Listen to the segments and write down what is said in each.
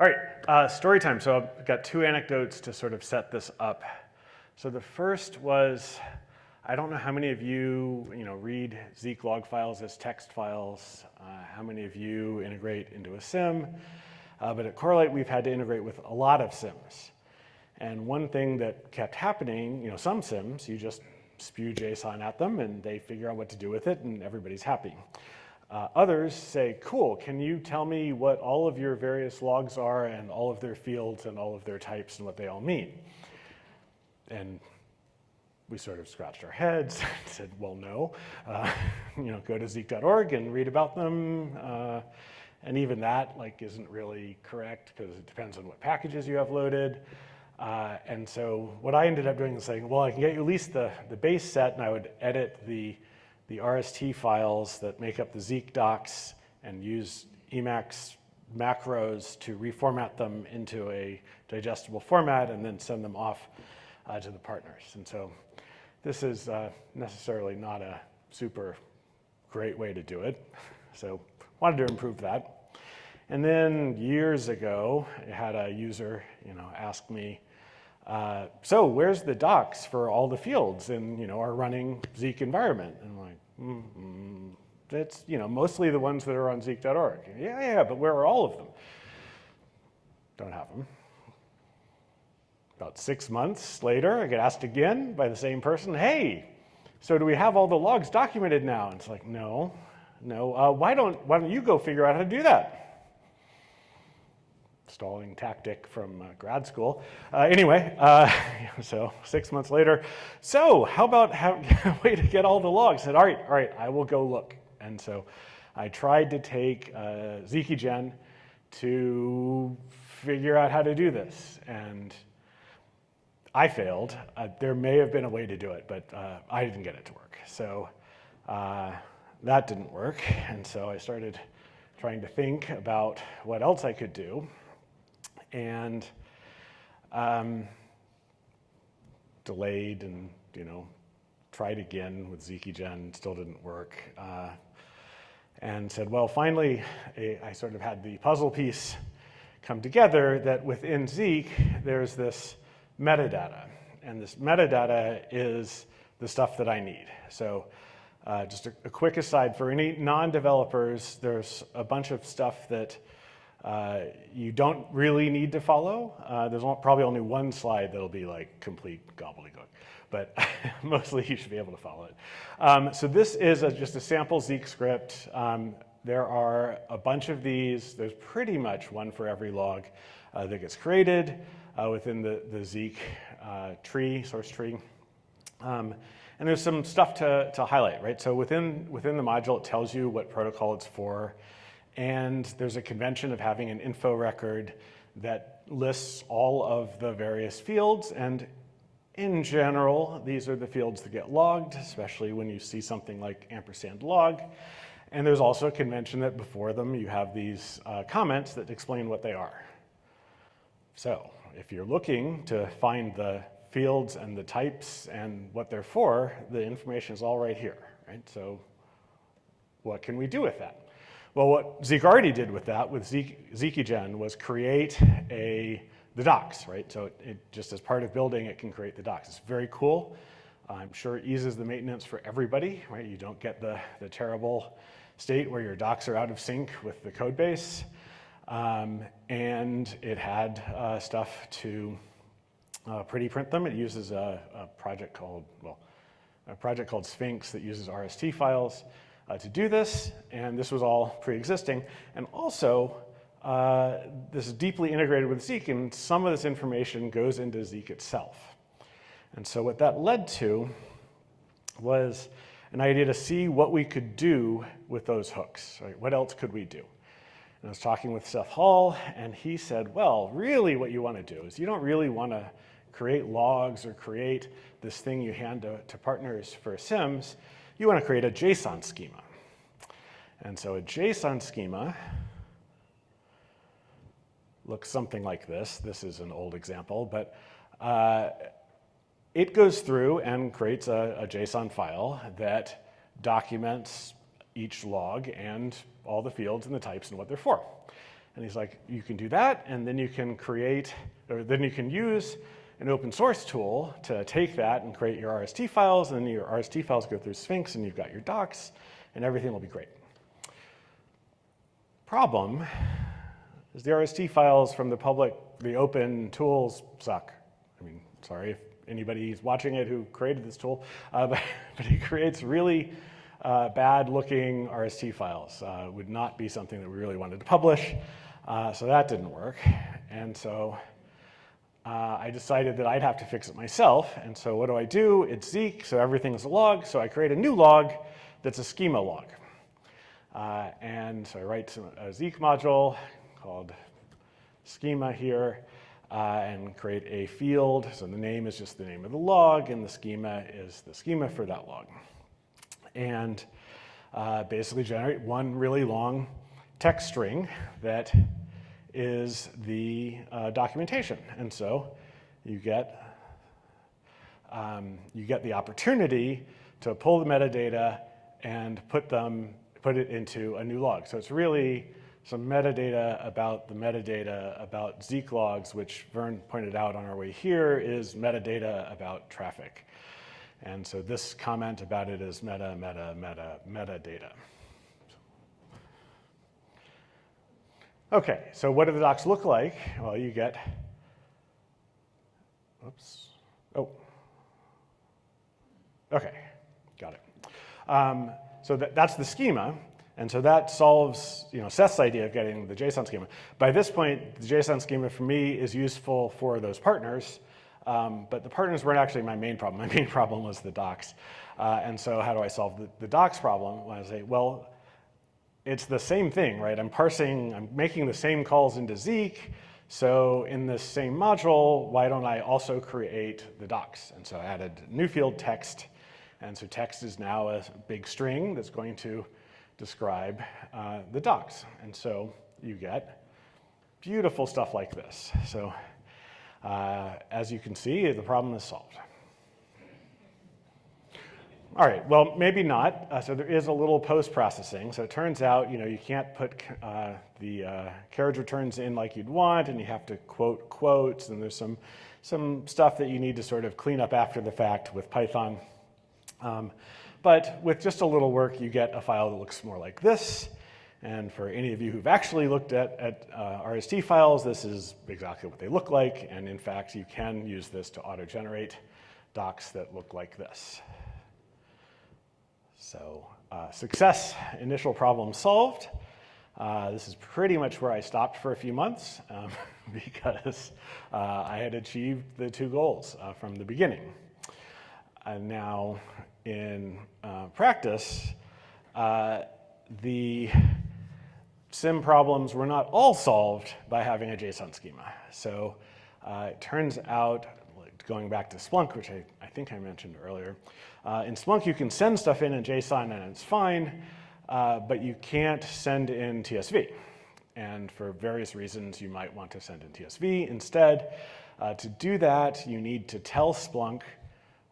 All right, uh, story time. So I've got two anecdotes to sort of set this up. So the first was, I don't know how many of you, you know, read Zeek log files as text files, uh, how many of you integrate into a SIEM, uh, but at Corelight we've had to integrate with a lot of SIEMs. And one thing that kept happening, you know, some SIEMs, you just spew JSON at them and they figure out what to do with it and everybody's happy. Uh, others say, cool, can you tell me what all of your various logs are and all of their fields and all of their types and what they all mean? And we sort of scratched our heads and said, well, no. Uh, you know, go to zeek.org and read about them. Uh, and even that like isn't really correct because it depends on what packages you have loaded. Uh, and so what I ended up doing is saying, well, I can get you at least the, the base set and I would edit the the RST files that make up the Zeek docs and use Emacs macros to reformat them into a digestible format and then send them off uh, to the partners. And so this is uh, necessarily not a super great way to do it. So wanted to improve that. And then years ago, I had a user you know, ask me, uh, so where's the docs for all the fields in you know, our running Zeek environment? And I'm like, mm -hmm. that's you know, mostly the ones that are on zeek.org. Yeah, yeah, but where are all of them? Don't have them. About six months later, I get asked again by the same person, hey, so do we have all the logs documented now? And it's like, no, no. Uh, why, don't, why don't you go figure out how to do that? Stalling tactic from uh, grad school. Uh, anyway, uh, so six months later, so how about a way to get all the logs? I said, all right, all right, I will go look. And so I tried to take uh, Zeekygen to figure out how to do this. And I failed. Uh, there may have been a way to do it, but uh, I didn't get it to work. So uh, that didn't work. And so I started trying to think about what else I could do and um, delayed and, you know, tried again with Zeekygen, still didn't work. Uh, and said, well, finally, a, I sort of had the puzzle piece come together that within Zeek, there's this metadata. And this metadata is the stuff that I need. So uh, just a, a, quick aside, for any non-developers, there's a bunch of stuff that uh, you don't really need to follow. Uh, there's probably only one slide that'll be like complete gobbledygook, but mostly you should be able to follow it. Um, so this is a, just a sample Zeek script. Um, there are a bunch of these. There's pretty much one for every log uh, that gets created uh, within the, the Zeek uh, tree, source tree. Um, and there's some stuff to, to highlight, right? So within, within the module, it tells you what protocol it's for. And there's a convention of having an info record that lists all of the various fields. And in general, these are the fields that get logged, especially when you see something like ampersand log. And there's also a convention that before them you have these uh, comments that explain what they are. So if you're looking to find the fields and the types and what they're for, the information is all right here, right? So what can we do with that? Well, what Zeek already did with that, with Zeek, was create a, the docs, right? So it, it, just as part of building, it can create the docs. It's very cool. I'm sure it eases the maintenance for everybody, right? You don't get the, the terrible state where your docs are out of sync with the code base. Um, and it had uh, stuff to uh, pretty print them. It uses a, a project called, well, a project called Sphinx that uses RST files uh, to do this, and this was all pre-existing. And also, uh, this is deeply integrated with Zeek, and some of this information goes into Zeek itself. And so what that led to was an idea to see what we could do with those hooks. Right? What else could we do? And I was talking with Seth Hall, and he said, well, really what you want to do is you don't really want to create logs or create this thing you hand to, to partners for SIEMs you want to create a JSON schema. And so a JSON schema looks something like this. This is an old example, but uh, it goes through and creates a, a, JSON file that documents each log and all the fields and the types and what they're for. And he's like, you can do that, and then you can create, or then you can use an open source tool to take that and create your RST files, and then your RST files go through Sphinx, and you've got your docs, and everything will be great. Problem is the RST files from the public, the open tools suck. I mean, sorry if anybody's watching it who created this tool, uh, but, but, it creates really uh, bad looking RST files. Uh, would not be something that we really wanted to publish. Uh, so that didn't work. And so uh, I decided that I'd have to fix it myself. And so what do I do? It's Zeek, so everything's a log. So I create a new log that's a schema log. Uh, and so I write a Zeek module called schema here uh, and create a field. So the name is just the name of the log and the schema is the schema for that log. And uh, basically generate one really long text string that is the uh, documentation. And so you get, um, you get the opportunity to pull the metadata and put them, put it into a new log. So it's really some metadata about the metadata about Zeek logs, which Vern pointed out on our way here, is metadata about traffic. And so this comment about it is meta, meta, meta, metadata. Okay, so what do the docs look like? Well, you get, oops, oh, okay, got it. Um, so that, that's the schema, and so that solves you know, Seth's idea of getting the JSON schema. By this point, the JSON schema for me is useful for those partners, um, but the partners weren't actually my main problem. My main problem was the docs. Uh, and so how do I solve the, the docs problem? Well, I say, well, it's the same thing, right? I'm parsing, I'm making the same calls into Zeek, so in this same module, why don't I also create the docs? And so I added new field text, and so text is now a big string that's going to describe uh, the docs. And so you get beautiful stuff like this. So uh, as you can see, the problem is solved. All right, well, maybe not. Uh, so there is a little post-processing. So it turns out, you know, you can't put uh, the uh, carriage returns in like you'd want, and you have to quote quotes, and there's some, some stuff that you need to sort of clean up after the fact with Python. Um, but with just a little work, you get a file that looks more like this. And for any of you who've actually looked at, at uh, RST files, this is exactly what they look like. And in fact, you can use this to auto-generate docs that look like this. So uh, success, initial problem solved. Uh, this is pretty much where I stopped for a few months um, because uh, I had achieved the two goals uh, from the beginning. And now in uh, practice, uh, the SIEM problems were not all solved by having a JSON schema. So it turns out going back to Splunk, which I, I think I mentioned earlier. Uh, in Splunk, you can send stuff in in JSON and it's fine, uh, but you can't send in TSV. And for various reasons, you might want to send in TSV instead. Uh, to do that, you need to tell Splunk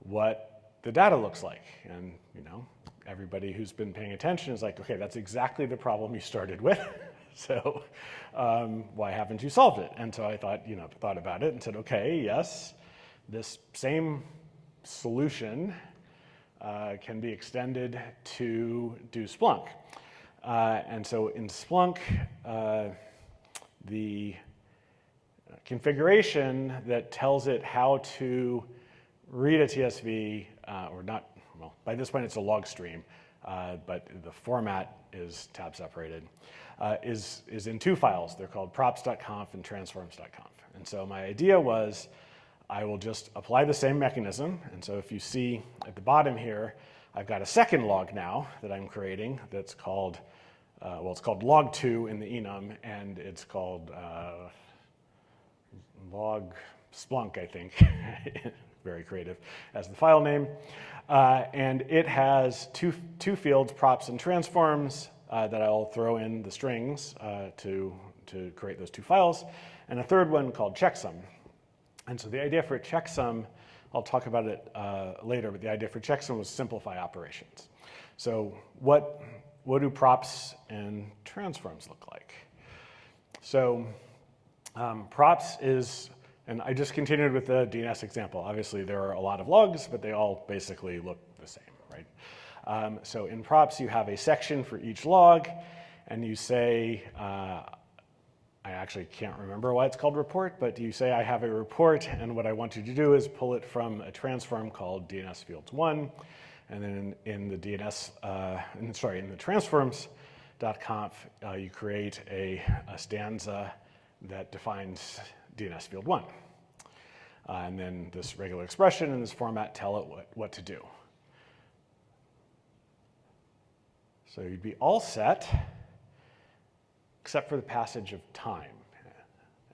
what the data looks like. And you know, everybody who's been paying attention is like, okay, that's exactly the problem you started with. so um, why haven't you solved it? And so I thought, you know, thought about it and said, okay, yes, this same solution uh, can be extended to do Splunk. Uh, and so in Splunk, uh, the configuration that tells it how to read a TSV, uh, or not, well, by this point it's a log stream, uh, but the format is tab separated, uh, is, is in two files. They're called props.conf and transforms.conf. And so my idea was I will just apply the same mechanism. And so if you see at the bottom here, I've got a second log now that I'm creating that's called, uh, well, it's called log2 in the enum, and it's called uh, log splunk, I think. Very creative as the file name. Uh, and it has two, two fields, props and transforms, uh, that I'll throw in the strings uh, to, to create those two files, and a third one called checksum. And so the idea for a checksum, I'll talk about it uh, later, but the idea for checksum was simplify operations. So what, what do props and transforms look like? So um, props is, and I just continued with the DNS example. Obviously, there are a lot of logs, but they all basically look the same, right? Um, so in props, you have a section for each log, and you say, uh, I actually can't remember why it's called report, but you say I have a report, and what I want you to do is pull it from a transform called DNS fields one, and then in, in the DNS, uh, in, sorry, in the transforms.conf, uh, you create a, a, stanza that defines DNS field one. Uh, and then this regular expression in this format tell it what, what to do. So you'd be all set, except for the passage of time.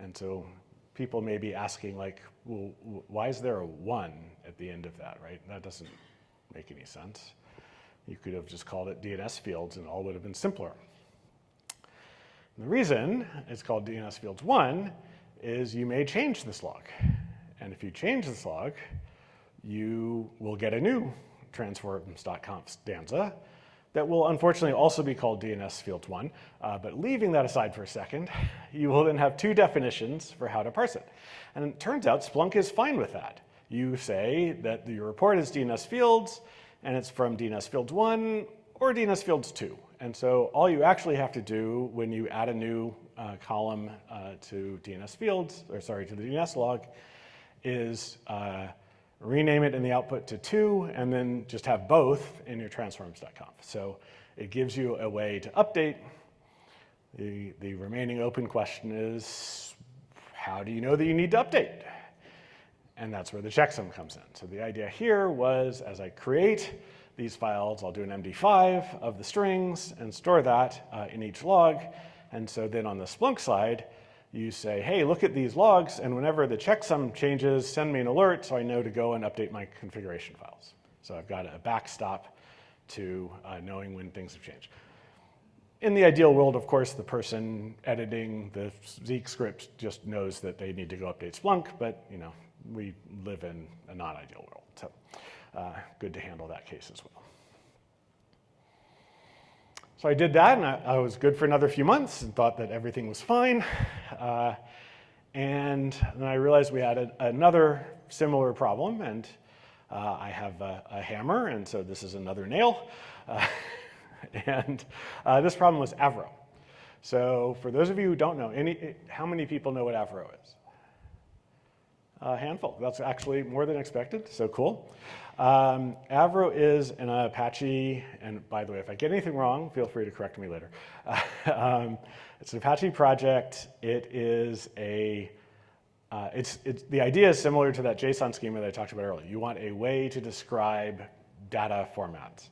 And so people may be asking like, well, why is there a one at the end of that, right? That doesn't make any sense. You could have just called it DNS fields and all would have been simpler. And the reason it's called DNS fields one is you may change this log. And if you change this log, you will get a new transforms.conf stanza that will unfortunately also be called DNS fields one. Uh, but leaving that aside for a second, you will then have two definitions for how to parse it. And it turns out Splunk is fine with that. You say that your report is DNS fields, and it's from DNS fields 1 or DNS fields 2. And so all you actually have to do when you add a new uh, column uh, to DNS fields, or sorry, to the DNS log, is uh, rename it in the output to 2, and then just have both in your transforms.conf. So it gives you a way to update. The, the remaining open question is, how do you know that you need to update? And that's where the checksum comes in. So the idea here was as I create these files, I'll do an MD5 of the strings and store that uh, in each log. And so then on the Splunk side, you say, hey, look at these logs, and whenever the checksum changes, send me an alert so I know to go and update my configuration files. So I've got a backstop to uh, knowing when things have changed. In the ideal world, of course, the person editing the Zeek script just knows that they need to go update Splunk, but you know, we live in a non-ideal world. So uh, good to handle that case as well. So I did that, and I, I, was good for another few months and thought that everything was fine. Uh, and then I realized we had a, another similar problem, and uh, I have a, a, hammer, and so this is another nail. Uh, and uh, this problem was Avro. So for those of you who don't know, any, how many people know what Avro is? A handful. That's actually more than expected, so cool. Um, Avro is an Apache, and by the way, if I get anything wrong, feel free to correct me later. um, it's an Apache project. It is a, uh, it's, it's, the idea is similar to that JSON schema that I talked about earlier. You want a way to describe data formats.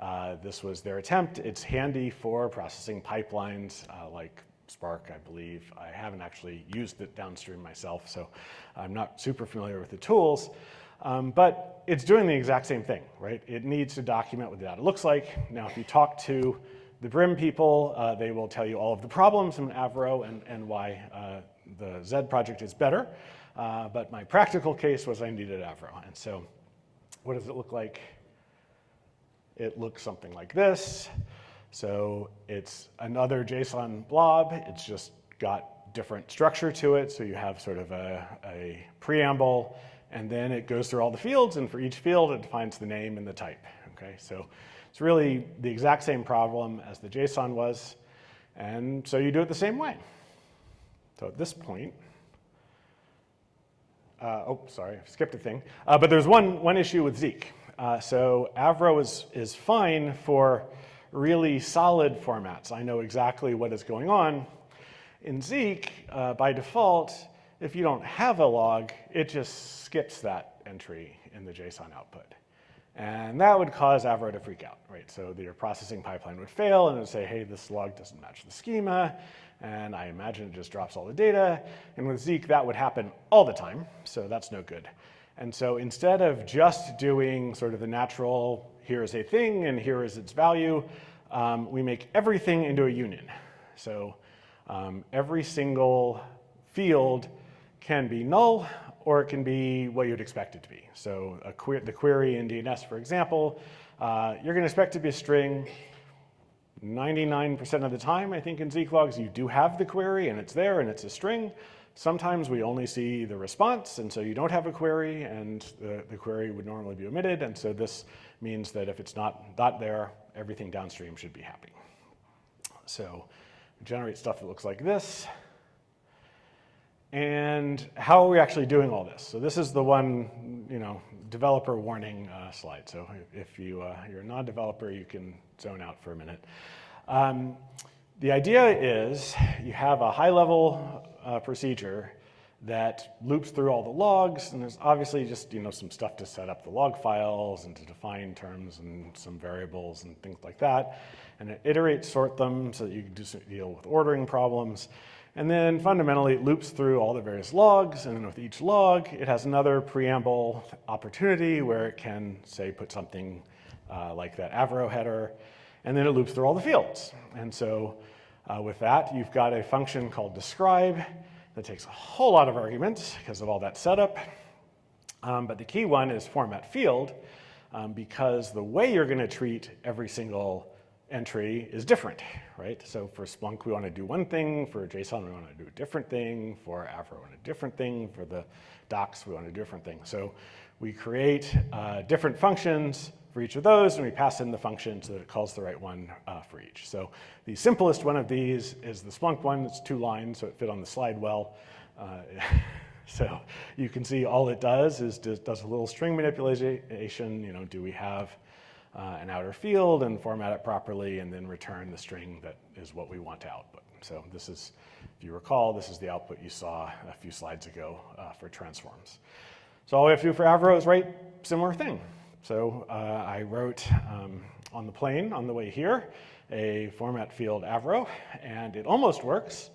Uh, this was their attempt. It's handy for processing pipelines uh, like Spark, I believe. I haven't actually used it downstream myself, so I'm not super familiar with the tools. Um, but it's doing the exact same thing, right? It needs to document what the data looks like. Now, if you talk to the Brim people, uh, they will tell you all of the problems in Avro and, and why uh, the Z project is better. Uh, but my practical case was I needed Avro. And so what does it look like? It looks something like this. So it's another JSON blob. It's just got different structure to it. So you have sort of a, a preamble, and then it goes through all the fields, and for each field, it defines the name and the type. Okay, so it's really the exact same problem as the JSON was, and so you do it the same way. So at this point, uh, oh, sorry, I skipped a thing. Uh, but there's one, one issue with Zeek. Uh, so Avro is, is fine for really solid formats. I know exactly what is going on. In Zeek, uh, by default, if you don't have a log, it just skips that entry in the JSON output. And that would cause Avro to freak out, right? So your processing pipeline would fail and it would say, hey, this log doesn't match the schema. And I imagine it just drops all the data. And with Zeek, that would happen all the time. So that's no good. And so instead of just doing sort of the natural, here is a thing and here is its value, um, we make everything into a union. So um, every single field can be null or it can be what you'd expect it to be. So que the query in DNS, for example, uh, you're going to expect to be a string. 99% of the time, I think in Zeek logs, you do have the query and it's there and it's a string. Sometimes we only see the response, and so you don't have a query, and the, the query would normally be omitted, and so this means that if it's not, not there, everything downstream should be happy. So generate stuff that looks like this. And how are we actually doing all this? So this is the one, you know, developer warning uh, slide. So if you, uh, you're a non-developer, you can zone out for a minute. Um, the idea is you have a high-level uh, procedure that loops through all the logs, and there's obviously just you know some stuff to set up the log files and to define terms and some variables and things like that. And it iterates, sort them so that you can deal with ordering problems. And then fundamentally it loops through all the various logs, and with each log, it has another preamble opportunity where it can, say, put something uh, like that Avro header, and then it loops through all the fields. And so uh, with that, you've got a function called describe that takes a whole lot of arguments because of all that setup. Um, but the key one is format field um, because the way you're going to treat every single entry is different, right? So for Splunk, we want to do one thing. For JSON, we want to do a different thing. For Avro, we want a different thing. For the docs, we want a different thing. So we create uh, different functions for each of those, and we pass in the function so that it calls the right one uh, for each. So the simplest one of these is the Splunk one. It's two lines, so it fit on the slide well. Uh, so you can see all it does is does a little string manipulation. You know, do we have uh, an outer field and format it properly and then return the string that is what we want to output. So this is, if you recall, this is the output you saw a few slides ago uh, for transforms. So all we have to do for Avro is write similar thing. So uh, I wrote um, on the plane on the way here a format field Avro, and it almost works.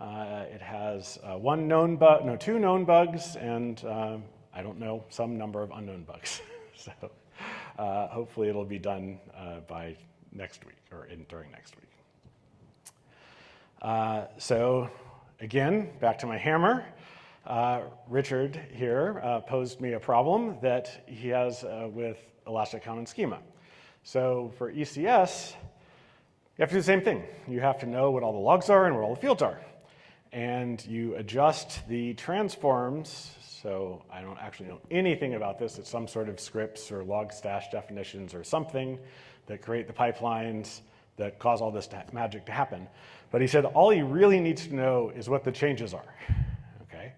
Uh, it has uh, one known bug, no, two known bugs, and um, I don't know, some number of unknown bugs. so uh, hopefully it'll be done uh, by next week or in, during next week. Uh, so again, back to my hammer. Uh, Richard here uh, posed me a problem that he has uh, with Elastic Common Schema. So for ECS, you have to do the same thing. You have to know what all the logs are and where all the fields are. And you adjust the transforms so I don't actually know anything about this. It's some sort of scripts or Logstash definitions or something that create the pipelines that cause all this magic to happen. But he said all he really needs to know is what the changes are. Okay,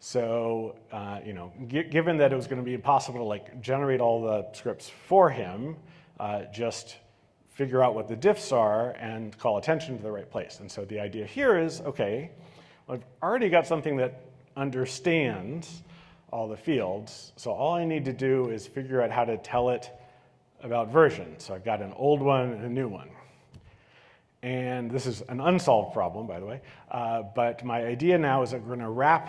so uh, you know, given that it was going to be impossible to like generate all the scripts for him, uh, just figure out what the diffs are and call attention to the right place. And so the idea here is, okay, I've already got something that understands all the fields. So all I need to do is figure out how to tell it about version. So I've got an old one and a new one. And this is an unsolved problem, by the way. Uh, but my idea now is that we're going to wrap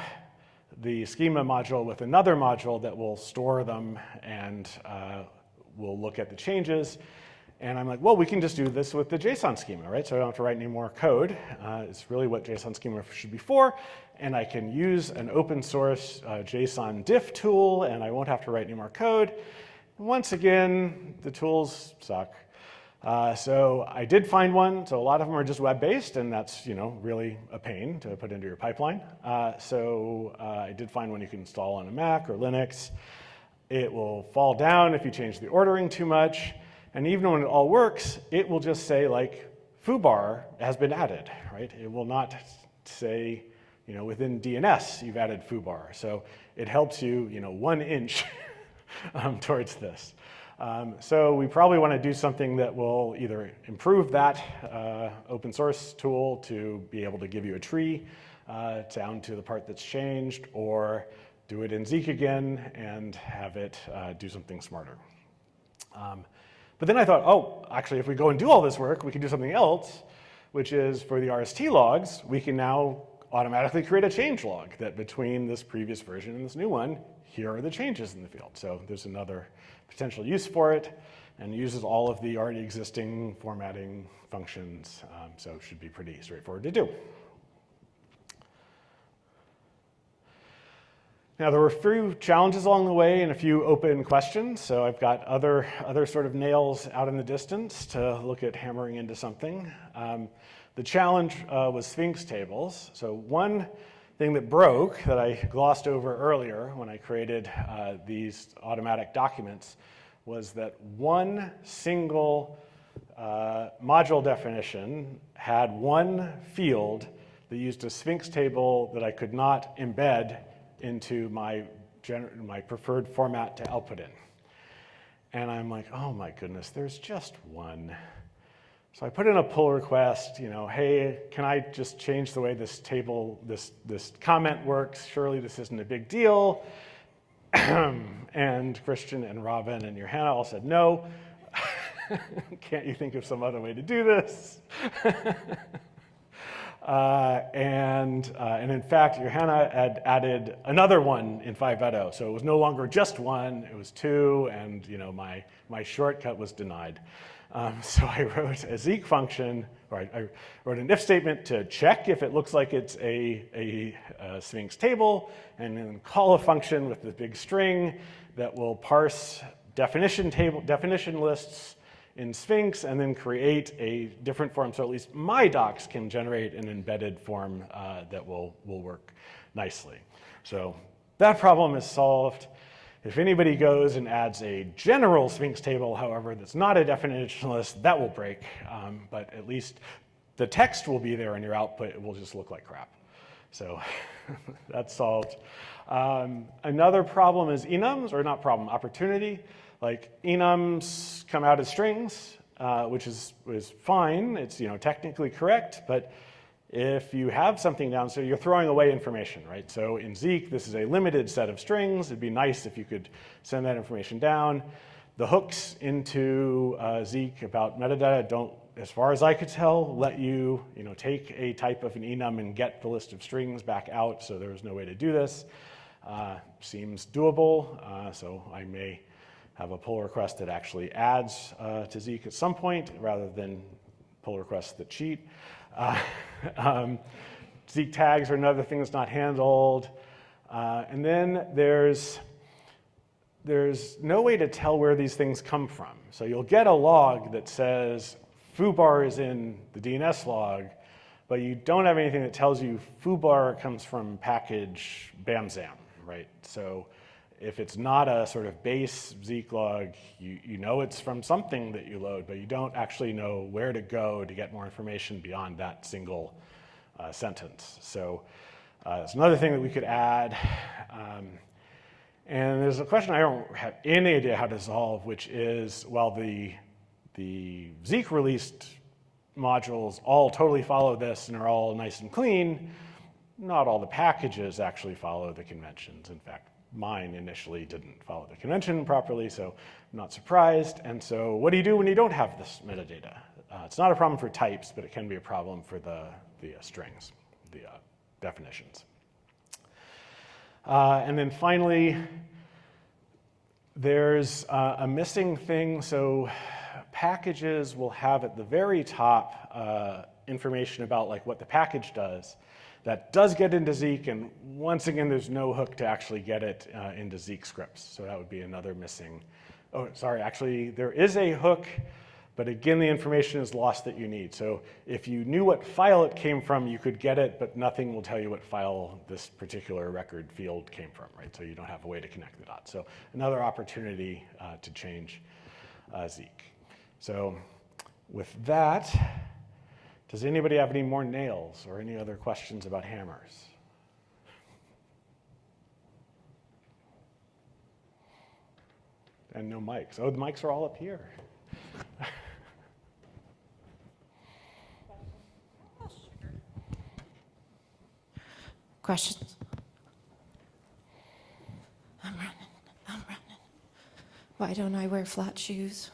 the schema module with another module that will store them and uh, we'll look at the changes. And I'm like, well, we can just do this with the JSON schema, right? So I don't have to write any more code. Uh, it's really what JSON schema should be for. And I can use an open source uh, JSON diff tool, and I won't have to write any more code. Once again, the tools suck. Uh, so I did find one. So a lot of them are just web-based, and that's you know really a pain to put into your pipeline. Uh, so uh, I did find one you can install on a Mac or Linux. It will fall down if you change the ordering too much. And even when it all works, it will just say like foobar has been added, right? It will not say, you know, within DNS you've added foobar. So it helps you, you know, one inch um, towards this. Um, so we probably want to do something that will either improve that uh, open source tool to be able to give you a tree uh, down to the part that's changed, or do it in Zeek again and have it uh, do something smarter. Um, but then I thought, oh, actually, if we go and do all this work, we can do something else, which is for the RST logs, we can now automatically create a change log that between this previous version and this new one, here are the changes in the field. So there's another potential use for it and uses all of the already existing formatting functions. Um, so it should be pretty straightforward to do. Now there were a few challenges along the way and a few open questions. So I've got other, other sort of nails out in the distance to look at hammering into something. Um, the challenge uh, was Sphinx tables. So one thing that broke that I glossed over earlier when I created uh, these automatic documents was that one single uh, module definition had one field that used a Sphinx table that I could not embed into my, my preferred format to output in. And I'm like, oh my goodness, there's just one. So I put in a pull request, you know, hey, can I just change the way this table, this, this comment works? Surely this isn't a big deal. and Christian and Robin and Johanna all said no. Can't you think of some other way to do this? Uh, and, uh, and in fact, Johanna had added another one in 5.0. So it was no longer just one, it was two, and you know, my, my shortcut was denied. Um, so I wrote a Zeek function, or I, I, wrote an if statement to check if it looks like it's a, a, a Sphinx table, and then call a function with the big string that will parse definition table definition lists in Sphinx and then create a different form so at least my docs can generate an embedded form uh, that will, will work nicely. So that problem is solved. If anybody goes and adds a general Sphinx table, however, that's not a definition list, that will break. Um, but at least the text will be there and your output. It will just look like crap. So that's solved. Um, another problem is enums, or not problem, opportunity. Like enums come out as strings, uh, which is, is fine. It's you know technically correct, but if you have something down, so you're throwing away information, right? So in Zeek, this is a limited set of strings. It'd be nice if you could send that information down. The hooks into uh, Zeek about metadata don't, as far as I could tell, let you, you know, take a type of an enum and get the list of strings back out, so there was no way to do this. Uh, seems doable, uh, so I may have a pull request that actually adds uh, to Zeek at some point rather than pull requests that cheat. Uh, um, Zeek tags are another thing that's not handled. Uh, and then there's, there's no way to tell where these things come from. So you'll get a log that says foobar is in the DNS log, but you don't have anything that tells you foobar comes from package bamzam, right? So if it's not a sort of base Zeek log, you, you know it's from something that you load, but you don't actually know where to go to get more information beyond that single uh, sentence. So uh, that's another thing that we could add. Um, and there's a question I don't have any idea how to solve, which is, well, the, the Zeek released modules all totally follow this and are all nice and clean, not all the packages actually follow the conventions. In fact, mine initially didn't follow the convention properly, so I'm not surprised. And so what do you do when you don't have this metadata? Uh, it's not a problem for types, but it can be a problem for the, the uh, strings, the uh, definitions. Uh, and then finally, there's uh, a missing thing. So packages will have at the very top uh, information about like what the package does that does get into Zeek, and once again, there's no hook to actually get it uh, into Zeek scripts. So that would be another missing. Oh, sorry, actually, there is a hook, but again, the information is lost that you need. So if you knew what file it came from, you could get it, but nothing will tell you what file this particular record field came from, right? So you don't have a way to connect the dots. So another opportunity uh, to change uh, Zeek. So with that, does anybody have any more nails or any other questions about hammers? And no mics. Oh, the mics are all up here. Questions? I'm running. I'm running. Why don't I wear flat shoes?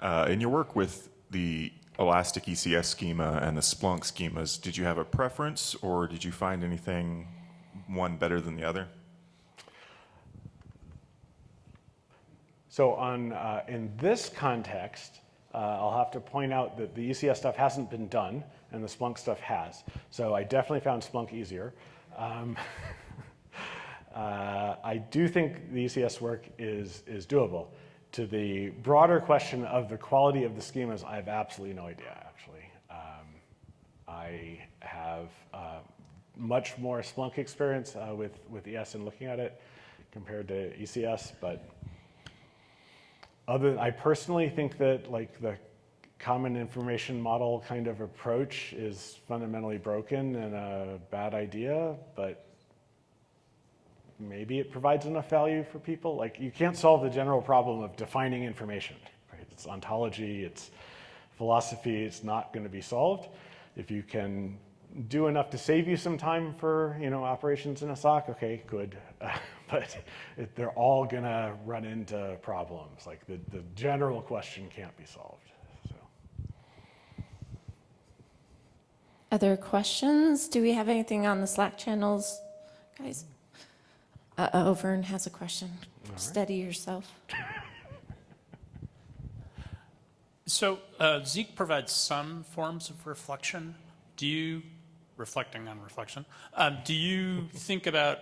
Uh, in your work with the Elastic ECS schema and the Splunk schemas, did you have a preference or did you find anything one better than the other? So on, uh, in this context, uh, I'll have to point out that the ECS stuff hasn't been done and the Splunk stuff has. So I definitely found Splunk easier. Um, Uh, I do think the ECS work is, is doable. To the broader question of the quality of the schemas, I have absolutely no idea, actually. Um, I have uh, much more Splunk experience uh, with, with ES and looking at it compared to ECS, but other, I personally think that like the common information model kind of approach is fundamentally broken and a bad idea, but maybe it provides enough value for people. Like you can't solve the general problem of defining information, right? It's ontology, it's philosophy, it's not going to be solved. If you can do enough to save you some time for you know operations in a SOC, okay, good. but it, they're all going to run into problems. Like the, the general question can't be solved. So. Other questions? Do we have anything on the Slack channels, guys? Uh-oh, Vern has a question. Steady yourself. So uh, Zeek provides some forms of reflection. Do you, reflecting on reflection, um, do you think about,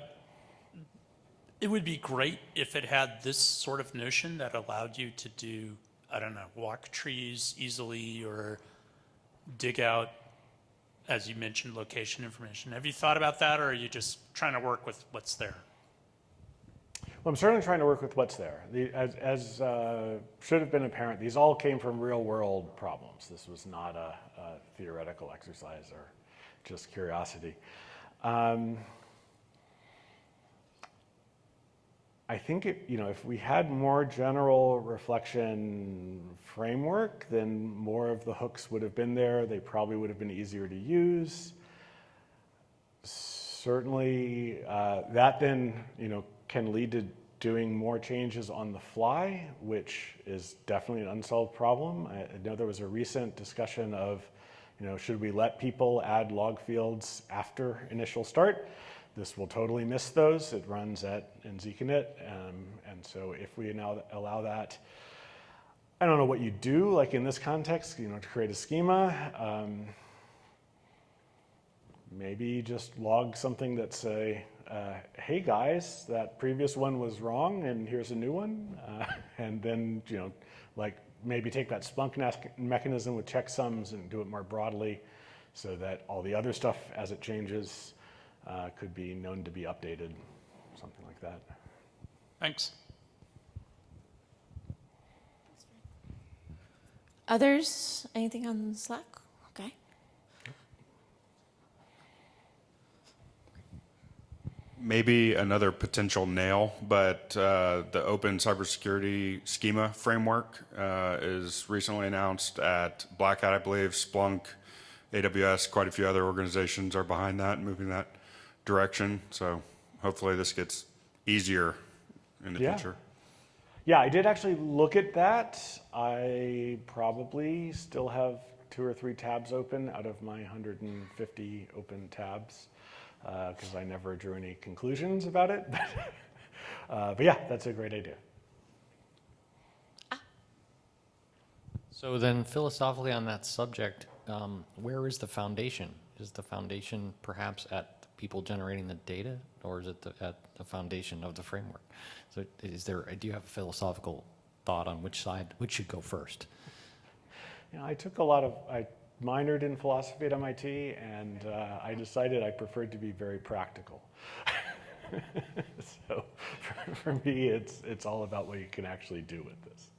it would be great if it had this sort of notion that allowed you to do, I don't know, walk trees easily or dig out, as you mentioned, location information. Have you thought about that or are you just trying to work with what's there? Well, I'm certainly trying to work with what's there. The, as as uh, should have been apparent, these all came from real world problems. This was not a, a theoretical exercise or just curiosity. Um, I think it, you know if we had more general reflection framework, then more of the hooks would have been there. They probably would have been easier to use. Certainly, uh, that then you know can lead to doing more changes on the fly, which is definitely an unsolved problem. I know there was a recent discussion of, you know, should we let people add log fields after initial start? This will totally miss those. It runs at in zeek_init, um, and so if we now allow that, I don't know what you do, like in this context, you know, to create a schema. Um, maybe just log something that say, uh, hey guys, that previous one was wrong and here's a new one. Uh, and then, you know, like maybe take that Splunk mechanism with checksums and do it more broadly so that all the other stuff as it changes uh, could be known to be updated, something like that. Thanks. Others? Anything on Slack? Okay. Maybe another potential nail, but uh, the open cybersecurity schema framework uh, is recently announced at Black Hat, I believe. Splunk, AWS, quite a few other organizations are behind that, moving that direction. So hopefully this gets easier in the Yeah. future. Yeah, I did actually look at that. I probably still have two or three tabs open out of my 150 open tabs because I never drew any conclusions about it. uh, but yeah, that's a great idea. So then, philosophically, on that subject, um, where is the foundation? Is the foundation perhaps at the people generating the data, or is it the, at the foundation of the framework? So, is there? Do you have a philosophical thought on which side, which should go first? You know, I took a lot of, I minored in philosophy at MIT, and uh, I decided I preferred to be very practical. so for, for me, it's, it's all about what you can actually do with this.